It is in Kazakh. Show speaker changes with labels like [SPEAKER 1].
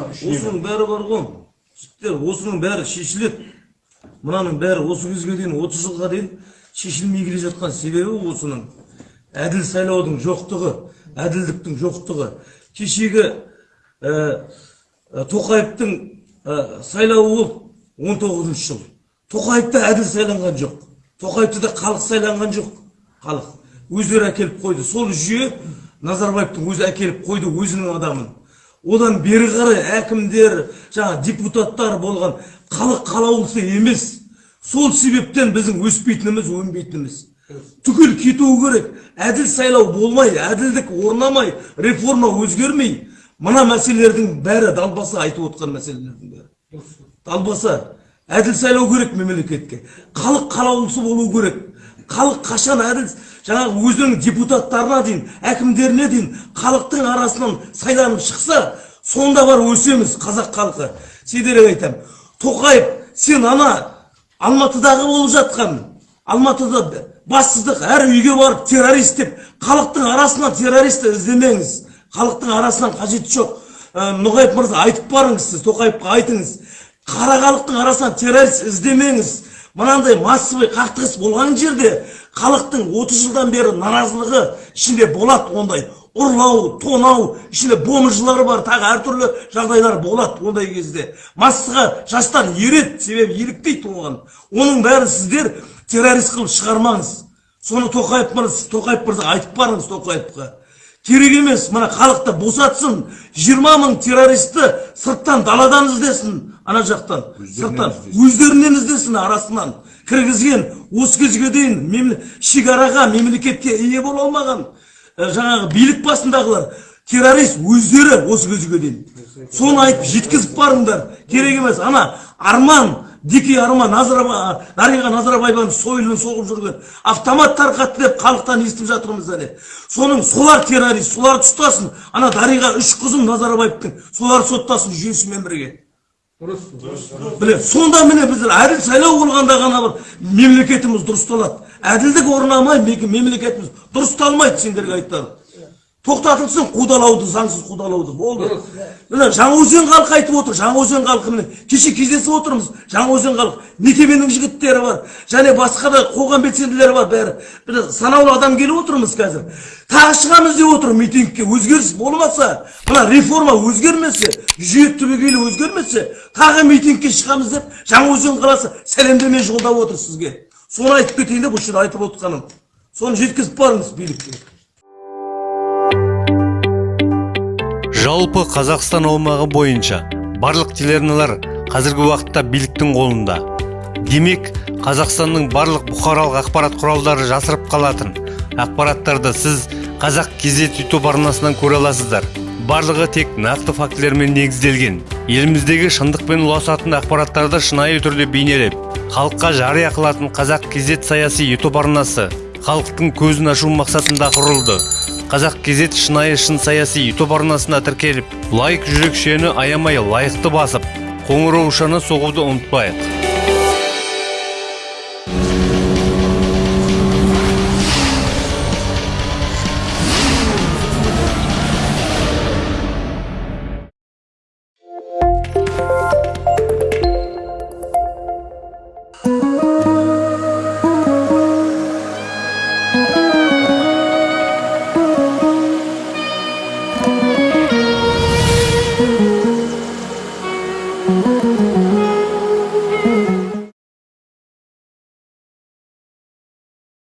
[SPEAKER 1] осының бәрі бар ғой жігіттер осының бәрі шешіледі мынаның бәрі осы кезге дейін отыз жылға дейін шешілмей келе жатқан себебі осының әділ сайлаудың жоқтығы әділдіктің жоқтығы кешегі ә, тоқаевтың ә, сайлауы болды он тоғызыншы жыл тоқаев та әділ сайланған жоқ тоқаевты да халық сайланған жоқ халық өздері әкеліп қойды сол жүйе назарбаевтың өзі әкеліп қойды өзінің адамын одан бері қарай әкімдер жаңа депутаттар болған халық қалаулысы емес. Сол себептен біздің өспейтініміз өнбейтініміз. Түгел кетуі керек. Әділ сайлау болмай әділдік орнамай реформа өзгермей. Мына мәселелердің бәрі далбаса айтып отқан мәселелердің бәрі. Далбаса әділ сайлау керек мемлекетке. Халық қалаулысы болу керек. Халық қашан әділ жаңағы өзінің депутаттарына дейін әкімдеріне дейін халықтың арасынан сайланып шықса сонда бар өсеміз қазақ халқы. Сендерге айтамын тоқаев сен ана алматыдағы болып жатқан алматыда бассыздық әр үйге барып террорист деп халықтың арасынан террорист іздемеңіз. Халықтың арасынан қажеті жоқ. Ә, ноғаев мырза айтып барыңыз сіз тоқаевқа айтыңыз. Қара халықтың арасынан террорист іздемеңіз. Мынандай массовый қақтығыс болған жерде халықтың 30 жылдан бері наразылығы ішінде болады ондай. Ұрлау тонау ішінде бомжылар бар тағы әртүрлі жағдайлар болады ондай кезде. Массаға жастар ереді себебі еліктейді оған. Оның бәрін сіздер террорист қылып шығармаңыз. Соны тоқаев мырза тоқаев мырза айтып барыңыз тоқаевқа. Керек емес. Мына халықты босатсын. жиырма мың террористті сырттан даладан іздесін ана жақтан сырттан өздерінен іздесін арасынан. Кіргізген осы кезге дейін шекараға мемлекетке ие бола алмаған. Жаңағы билік басындағылар террорист өздері осы кезге дейін. Соны айтып жеткізіп барыңдар. Керек емес. Ана арман дикий арман дариға назарбаеваның сойылын соғып жүрген. Автомат тарқатты деп халықтан естіп жатырмыз әле соның солар террорист соларды ұстасын ана дариға үш қызым назарбаевтың солар соттасын жүйесімен бірге. Біле сонда міне біздер әділ сайлау болғанда ғана бір мемлекетіміз дұрысталады. Әділдік орнамай мемлекетіміз дұрысталмайды сендерге айтарым. Тоқтатылсын қудалауды заңсыз қудалауды болды. Міне жаңаөзен халқы айтып отыр жаңаөзен халқы міне кеше кездесіп отырмыз. Жаңаөзен халқы мекеменің жігіттері бар және басқа да қоғам белсенділері бар бәрі. Міне санаулы адам келіп отырмыз қазір. Тағы шығамыз деп отыр митингке өзгеріс болмаса мына реформа өзгермесе жүйе түбегейлі өзгермесе тағы митингке шығамыз деп жаңаөзен қаласы сәлемдеме жолдап отыр сізге. Соны айтып кетейін деп осы жерде айтып отқаным соны жеткізіп барыңыз билікке.
[SPEAKER 2] Жалпы қазақстан аумағы бойынша барлық телеарналар қазіргі уақытта биліктің қолында. Демек қазақстанның барлық бұқаралық ақпарат құралдары жасырып қалатын ақпараттарды сіз қазақ кезет ютуб арнасынан көре аласыздар. Барлығы тек нақты фактілермен негізделген. Еліміздегі шындықпен ұласатын ақпараттарды шынайы түрде бейнелеп халыққа жария қылатын қазақ кезет саяси ютуб арнасы халықтың көзін ашу мақсатында құрылды. Қазақ кезет шынайы шын саяси ютуб арнасына тіркеліп лайк жүрекшені аямай лайықты басып қоңыраушаны соғуды ұмытпайық.